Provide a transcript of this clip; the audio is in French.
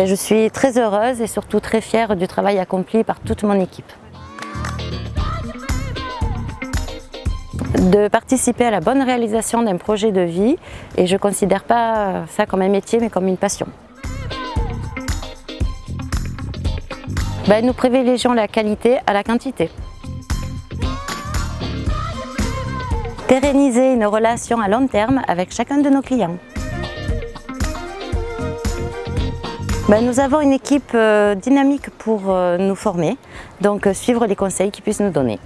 Ben, je suis très heureuse et surtout très fière du travail accompli par toute mon équipe. de participer à la bonne réalisation d'un projet de vie et je ne considère pas ça comme un métier mais comme une passion. Ben, nous privilégions la qualité à la quantité. Pérenniser une relation à long terme avec chacun de nos clients. Ben, nous avons une équipe euh, dynamique pour euh, nous former, donc euh, suivre les conseils qu'ils puissent nous donner.